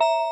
you